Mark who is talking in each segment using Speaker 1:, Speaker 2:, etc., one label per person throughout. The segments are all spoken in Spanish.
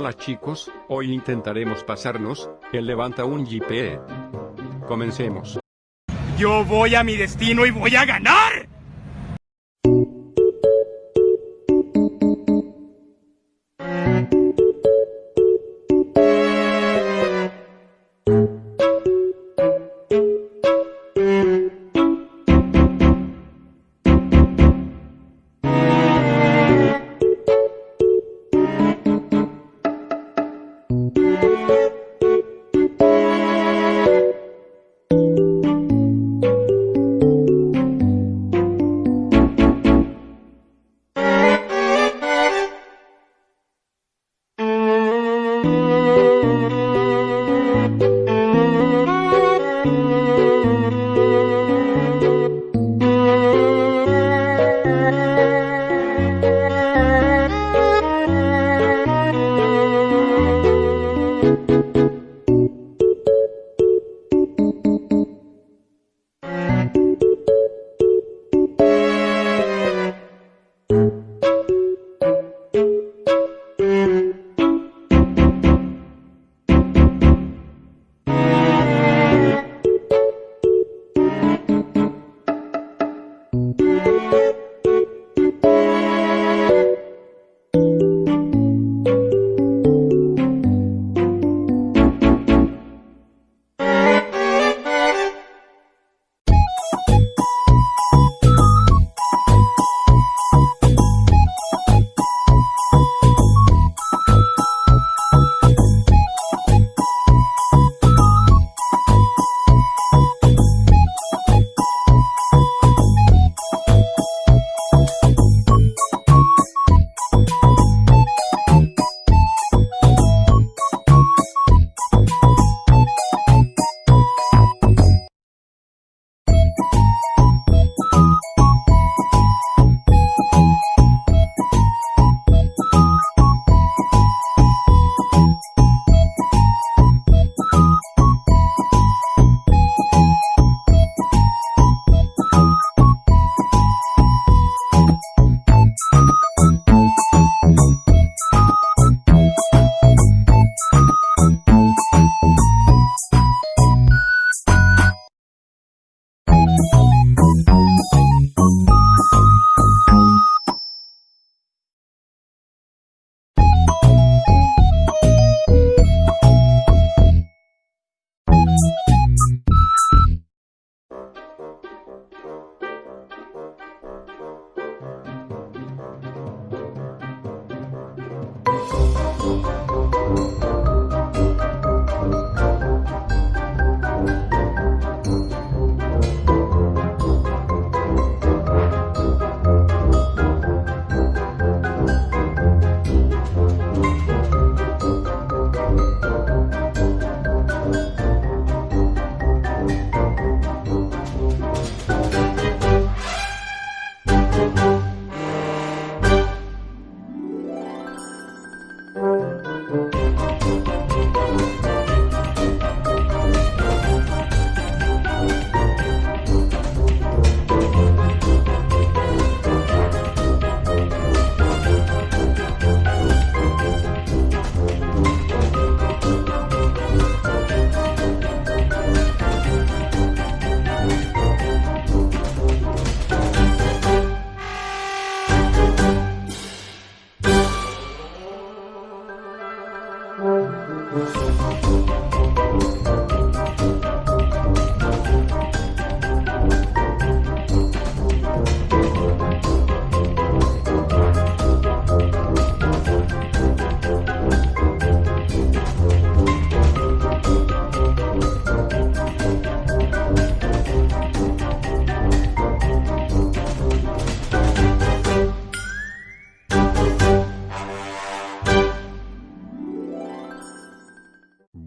Speaker 1: Hola chicos, hoy intentaremos pasarnos, el levanta un JPE. Comencemos.
Speaker 2: Yo voy a mi destino y voy a ganar.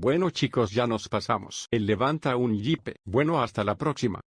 Speaker 1: Bueno chicos ya nos pasamos. El levanta un jipe. Bueno hasta la próxima.